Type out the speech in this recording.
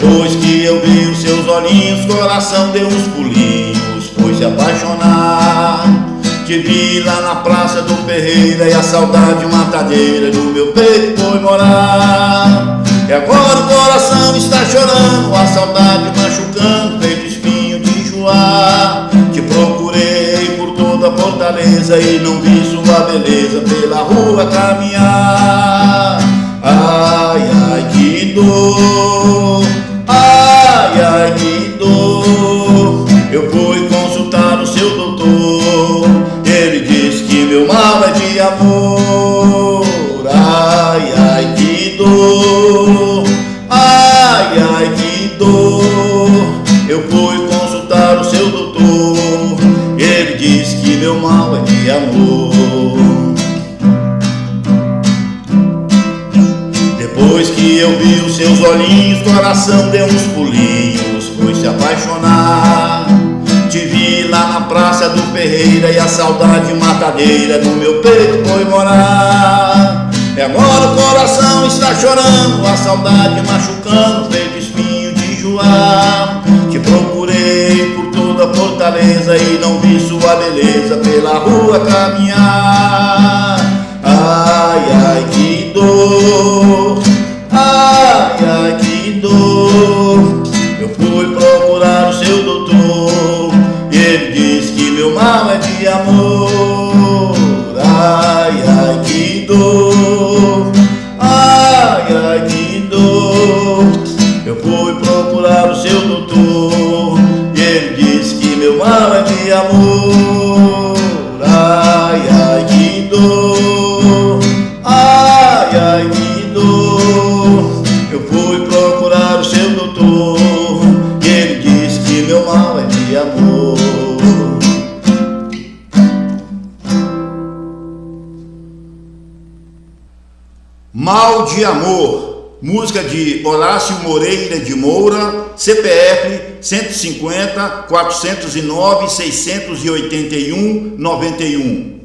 Depois que eu vi os seus olhinhos, coração deu uns pulinhos, foi se apaixonar. Te vi lá na praça do Ferreira e a saudade matadeira do meu peito foi morar. E agora o coração está chorando, a saudade machucando, feito espinho de enjoar. Te procurei por toda a fortaleza e não vi sua beleza pela rua caminhar. Ai, ai, que dor, Eu fui consultar o seu doutor, ele disse que meu mal é de amor. Ai, ai, que dor, ai, ai, que dor. Eu fui consultar o seu doutor, ele disse que meu mal é de amor. Depois que eu vi os seus olhinhos, coração deu uns pulinhos, praça do Ferreira e a saudade matadeira no meu peito foi morar. E agora o coração está chorando, a saudade machucando, feito espinho de enjoar. Te procurei por toda a fortaleza e não vi sua beleza pela rua caminhar. Dor, ai, ai, que dor. Eu fui procurar o seu doutor e ele disse que meu mal é de amor. Mal de Amor, música de Horácio Moreira de Moura, CPF 150 409 681 91.